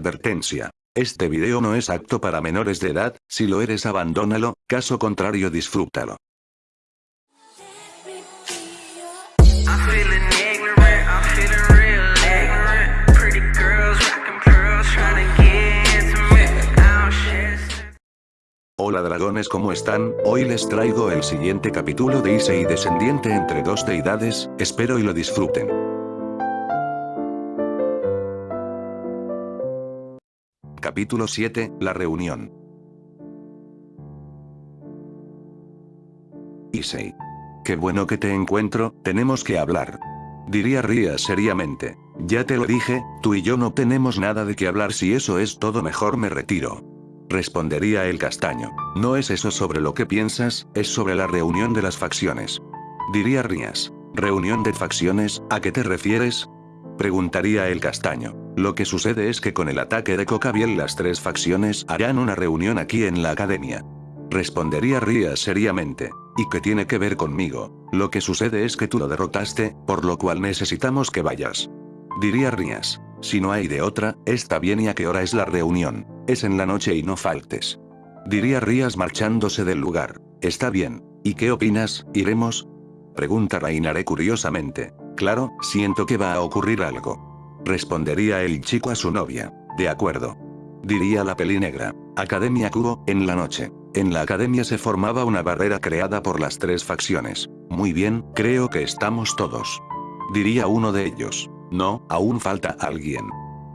Advertencia. Este video no es apto para menores de edad, si lo eres abandónalo, caso contrario disfrútalo. Hola dragones ¿cómo están? Hoy les traigo el siguiente capítulo de Issei descendiente entre dos deidades, espero y lo disfruten. Capítulo 7, La reunión. Issei. Qué bueno que te encuentro, tenemos que hablar. Diría Ria seriamente. Ya te lo dije, tú y yo no tenemos nada de qué hablar si eso es todo mejor me retiro. Respondería el castaño. No es eso sobre lo que piensas, es sobre la reunión de las facciones. Diría Rías. ¿Reunión de facciones? ¿A qué te refieres? Preguntaría el castaño. Lo que sucede es que con el ataque de Cocabiel las tres facciones harán una reunión aquí en la academia. Respondería Rías seriamente. ¿Y qué tiene que ver conmigo? Lo que sucede es que tú lo derrotaste, por lo cual necesitamos que vayas. Diría Rías. Si no hay de otra, está bien y a qué hora es la reunión. Es en la noche y no faltes. Diría Rías marchándose del lugar. Está bien. ¿Y qué opinas? ¿Iremos? Pregunta Reinaré curiosamente. Claro, siento que va a ocurrir algo. Respondería el chico a su novia. De acuerdo. Diría la pelinegra. Academia Kubo, en la noche. En la academia se formaba una barrera creada por las tres facciones. Muy bien, creo que estamos todos. Diría uno de ellos. No, aún falta alguien.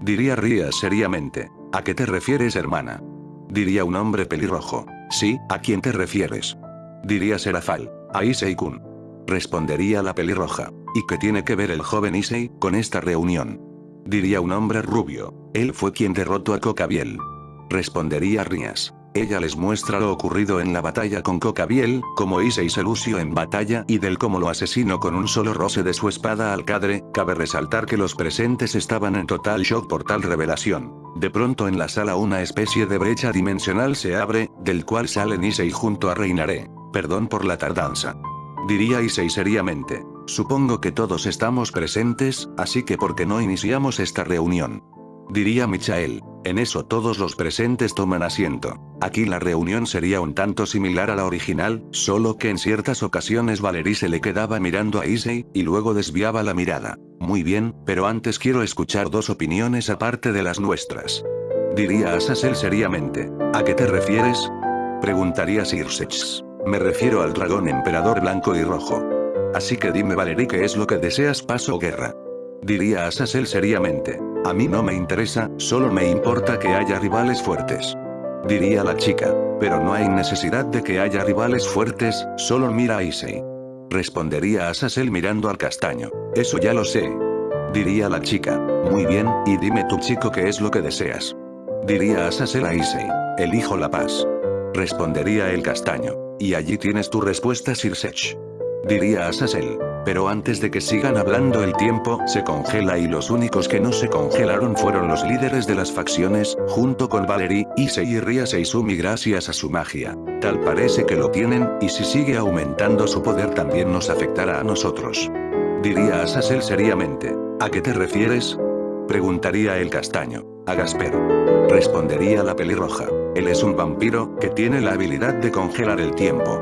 Diría Ría seriamente. ¿A qué te refieres hermana? Diría un hombre pelirrojo. Sí, ¿a quién te refieres? Diría Serafal. A Issei-kun. Respondería la pelirroja. ¿Y qué tiene que ver el joven Issei con esta reunión? Diría un hombre rubio. Él fue quien derrotó a Cocabiel. Respondería Rías. Ella les muestra lo ocurrido en la batalla con Cocabiel, como Issei se lució en batalla y del cómo lo asesinó con un solo roce de su espada al cadre, cabe resaltar que los presentes estaban en total shock por tal revelación. De pronto en la sala una especie de brecha dimensional se abre, del cual salen Issei junto a Reinaré. Perdón por la tardanza. Diría Issei seriamente. Supongo que todos estamos presentes, así que ¿por qué no iniciamos esta reunión? Diría Michael. En eso todos los presentes toman asiento. Aquí la reunión sería un tanto similar a la original, solo que en ciertas ocasiones Valerie se le quedaba mirando a Issei, y luego desviaba la mirada. Muy bien, pero antes quiero escuchar dos opiniones aparte de las nuestras. Diría Azazel seriamente. ¿A qué te refieres? Preguntaría Sirsech. Me refiero al dragón emperador blanco y rojo. Así que dime Valerie qué es lo que deseas paz o guerra. Diría Azazel seriamente. A mí no me interesa, solo me importa que haya rivales fuertes. Diría la chica. Pero no hay necesidad de que haya rivales fuertes, solo mira a Issei. Respondería Azazel mirando al castaño. Eso ya lo sé. Diría la chica. Muy bien, y dime tu chico qué es lo que deseas. Diría Azazel a Issei. Elijo la paz. Respondería el castaño. Y allí tienes tu respuesta Sirsech. Diría Azazel. Pero antes de que sigan hablando el tiempo se congela y los únicos que no se congelaron fueron los líderes de las facciones, junto con Valerie, Issei y Ria Seizumi gracias a su magia. Tal parece que lo tienen, y si sigue aumentando su poder también nos afectará a nosotros. Diría Azazel seriamente. ¿A qué te refieres? Preguntaría el castaño. A Gasper. Respondería la pelirroja. Él es un vampiro, que tiene la habilidad de congelar el tiempo.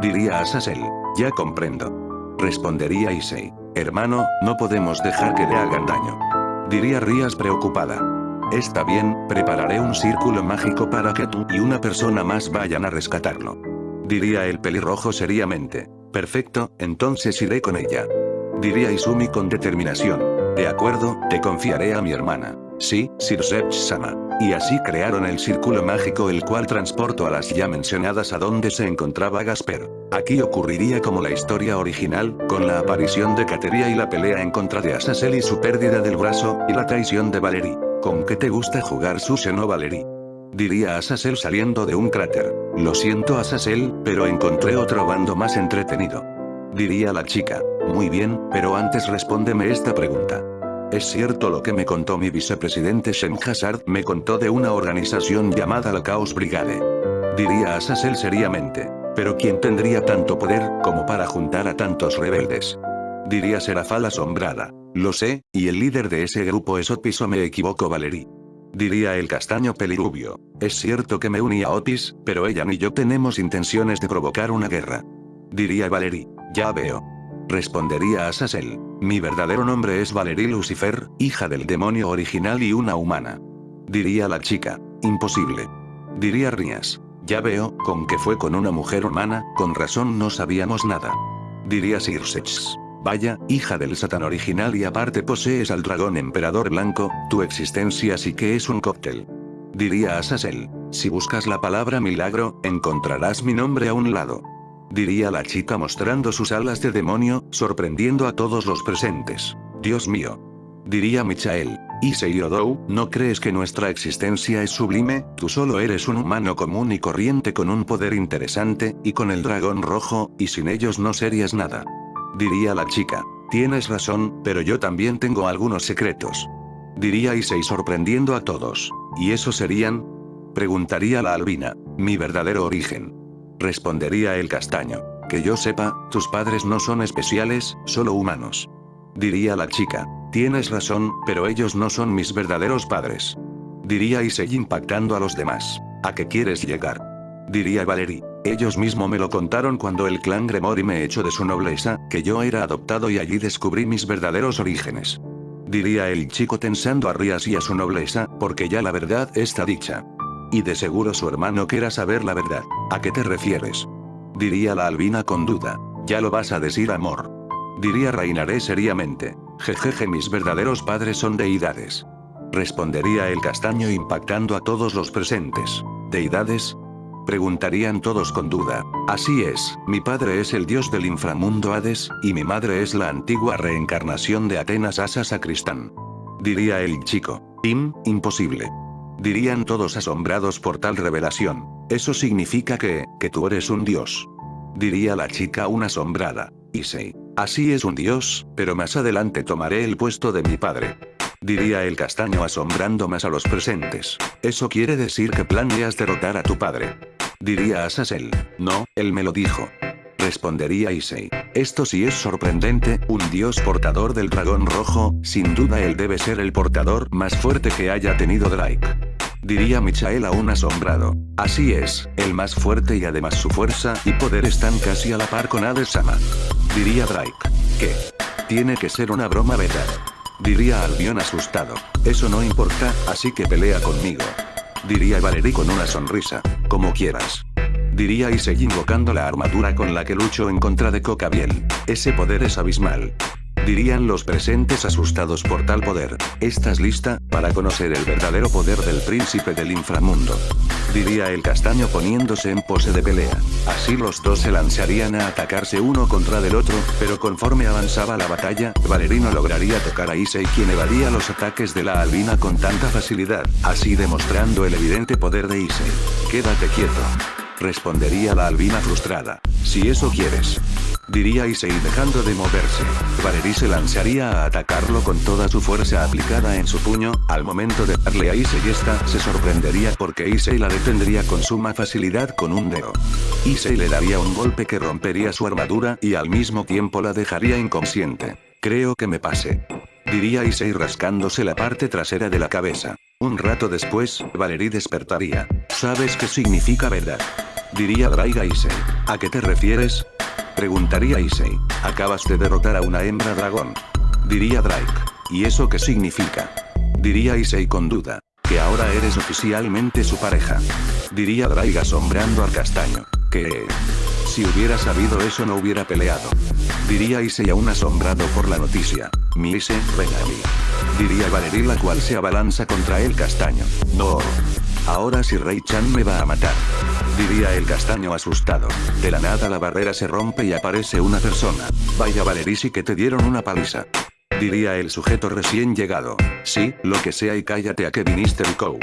Diría Azazel. Ya comprendo. Respondería Issei. Hermano, no podemos dejar que le hagan daño. Diría Rías preocupada. Está bien, prepararé un círculo mágico para que tú y una persona más vayan a rescatarlo. Diría el pelirrojo seriamente. Perfecto, entonces iré con ella. Diría Izumi con determinación. De acuerdo, te confiaré a mi hermana. Sí, Sirsech-sama. Y así crearon el círculo mágico el cual transportó a las ya mencionadas a donde se encontraba Gasper. Aquí ocurriría como la historia original, con la aparición de Kateria y la pelea en contra de Azazel y su pérdida del brazo, y la traición de Valerie. ¿Con qué te gusta jugar sushi no Valerie? Diría Azazel saliendo de un cráter. Lo siento Azazel, pero encontré otro bando más entretenido. Diría la chica. Muy bien, pero antes respóndeme esta pregunta. Es cierto lo que me contó mi vicepresidente Shem Hazard, me contó de una organización llamada la Chaos Brigade. Diría Azazel seriamente. Pero ¿quién tendría tanto poder, como para juntar a tantos rebeldes? Diría Serafal asombrada. Lo sé, y el líder de ese grupo es Opiso me equivoco Valerie. Diría el castaño pelirubio. Es cierto que me uní a Otis, pero ella ni yo tenemos intenciones de provocar una guerra. Diría Valerie. Ya veo. Respondería Azazel. Mi verdadero nombre es Valerie Lucifer, hija del demonio original y una humana. Diría la chica. Imposible. Diría Rías. Ya veo, con que fue con una mujer humana, con razón no sabíamos nada. Diría Sirsex. Vaya, hija del satán original y aparte posees al dragón emperador blanco, tu existencia sí que es un cóctel. Diría Azazel. Si buscas la palabra milagro, encontrarás mi nombre a un lado. Diría la chica mostrando sus alas de demonio, sorprendiendo a todos los presentes. Dios mío. Diría Michael. Y Seiyodou, ¿no crees que nuestra existencia es sublime? Tú solo eres un humano común y corriente con un poder interesante, y con el dragón rojo, y sin ellos no serías nada. Diría la chica. Tienes razón, pero yo también tengo algunos secretos. Diría Issei sorprendiendo a todos. ¿Y eso serían? Preguntaría la albina. Mi verdadero origen. Respondería el castaño. Que yo sepa, tus padres no son especiales, solo humanos. Diría la chica. Tienes razón, pero ellos no son mis verdaderos padres. Diría Issei impactando a los demás. ¿A qué quieres llegar? Diría Valerie. Ellos mismo me lo contaron cuando el clan Gremori me echó de su nobleza, que yo era adoptado y allí descubrí mis verdaderos orígenes. Diría el chico tensando a Rías y a su nobleza, porque ya la verdad está dicha. Y de seguro su hermano quiera saber la verdad. ¿A qué te refieres? Diría la albina con duda. Ya lo vas a decir amor. Diría reinaré seriamente. Jejeje mis verdaderos padres son deidades. Respondería el castaño impactando a todos los presentes. ¿Deidades? Preguntarían todos con duda. Así es, mi padre es el dios del inframundo Hades, y mi madre es la antigua reencarnación de Atenas Asa Sacristán. Diría el chico. Im, imposible. Dirían todos asombrados por tal revelación. Eso significa que, que tú eres un dios. Diría la chica una asombrada. Issei. Así es un dios, pero más adelante tomaré el puesto de mi padre. Diría el castaño asombrando más a los presentes. Eso quiere decir que planeas derrotar a tu padre. Diría Azazel. No, él me lo dijo. Respondería Issei. Esto sí es sorprendente, un dios portador del dragón rojo, sin duda él debe ser el portador más fuerte que haya tenido Drake. Diría Michael aún asombrado. Así es, el más fuerte y además su fuerza y poder están casi a la par con Hades-sama. Diría Drake. ¿Qué? Tiene que ser una broma verdad. Diría Albion asustado. Eso no importa, así que pelea conmigo. Diría Valerie con una sonrisa. Como quieras. Diría Issei invocando la armadura con la que lucho en contra de Cocabiel. Ese poder es abismal. Dirían los presentes asustados por tal poder. ¿Estás lista, para conocer el verdadero poder del príncipe del inframundo? Diría el castaño poniéndose en pose de pelea. Así los dos se lanzarían a atacarse uno contra del otro, pero conforme avanzaba la batalla, Valerino lograría tocar a Issei quien evadía los ataques de la albina con tanta facilidad, así demostrando el evidente poder de Issei. Quédate quieto. Respondería la albina frustrada. Si eso quieres. Diría Issei dejando de moverse. Valerie se lanzaría a atacarlo con toda su fuerza aplicada en su puño, al momento de darle a Issei esta se sorprendería porque Issei la detendría con suma facilidad con un dedo. Issei le daría un golpe que rompería su armadura y al mismo tiempo la dejaría inconsciente. Creo que me pase. Diría Issei rascándose la parte trasera de la cabeza. Un rato después, Valerie despertaría. ¿Sabes qué significa verdad? Diría Draiga Issei. ¿A qué te refieres? Preguntaría Issei. Acabas de derrotar a una hembra dragón. Diría Drake. ¿Y eso qué significa? Diría Issei con duda. Que ahora eres oficialmente su pareja. Diría Drake asombrando al castaño. Que... Si hubiera sabido eso no hubiera peleado. Diría Issei aún asombrado por la noticia. Mi Issei, ven a mí. Diría Valerie la cual se abalanza contra el castaño. No. Ahora si Rei Chan me va a matar. Diría el castaño asustado. De la nada la barrera se rompe y aparece una persona. Vaya Valerie sí que te dieron una paliza. Diría el sujeto recién llegado. Sí, lo que sea y cállate a que viniste Rico.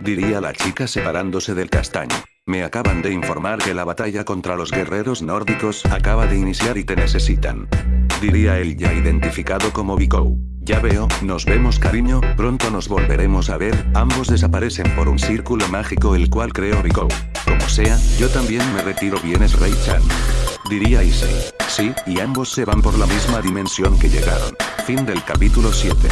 Diría la chica separándose del castaño. Me acaban de informar que la batalla contra los guerreros nórdicos acaba de iniciar y te necesitan. Diría el ya identificado como Vico. Ya veo, nos vemos cariño, pronto nos volveremos a ver, ambos desaparecen por un círculo mágico el cual creó Rico. Como sea, yo también me retiro vienes Ray-chan. Diría Issei. Sí, y ambos se van por la misma dimensión que llegaron. Fin del capítulo 7.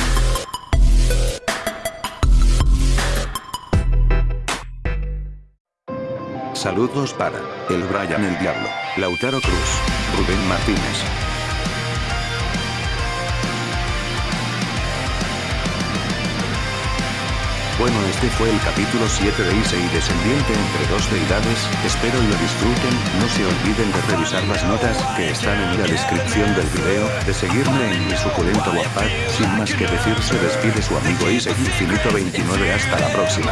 Saludos para El Brian el Diablo, Lautaro Cruz, Rubén Martínez, Bueno este fue el capítulo 7 de Ise y Descendiente entre dos deidades, espero lo disfruten, no se olviden de revisar las notas que están en la descripción del video, de seguirme en mi suculento Wattpad, sin más que decir se despide su amigo Ise Infinito 29 hasta la próxima.